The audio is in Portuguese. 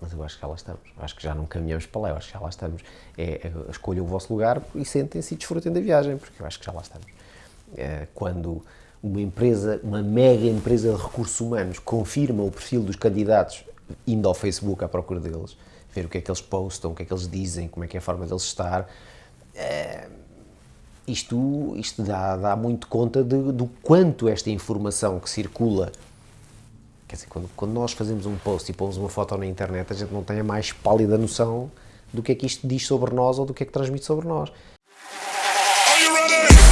Mas eu acho que já lá estamos. Acho que já não caminhamos para lá, eu acho que já lá estamos. É, é, escolham o vosso lugar e sentem-se e desfrutem da viagem, porque eu acho que já lá estamos. É, quando uma empresa, uma mega empresa de recursos humanos confirma o perfil dos candidatos indo ao Facebook à procura deles, ver o que é que eles postam, o que é que eles dizem, como é que é a forma deles estar, é, isto, isto dá, dá muito conta de, do quanto esta informação que circula Quer dizer, quando, quando nós fazemos um post e pomos uma foto na internet, a gente não tem a mais pálida noção do que é que isto diz sobre nós ou do que é que transmite sobre nós. Are you ready?